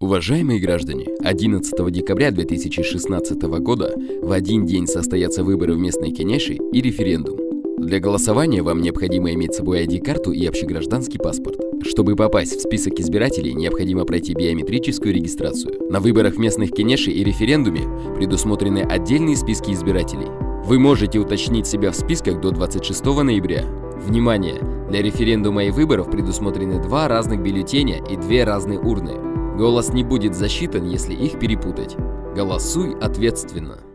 Уважаемые граждане, 11 декабря 2016 года в один день состоятся выборы в местные кенеши и референдум. Для голосования вам необходимо иметь с собой ID-карту и общегражданский паспорт. Чтобы попасть в список избирателей, необходимо пройти биометрическую регистрацию. На выборах местных кенеши и референдуме предусмотрены отдельные списки избирателей. Вы можете уточнить себя в списках до 26 ноября. Внимание! Для референдума и выборов предусмотрены два разных бюллетеня и две разные урны. Голос не будет засчитан, если их перепутать. Голосуй ответственно.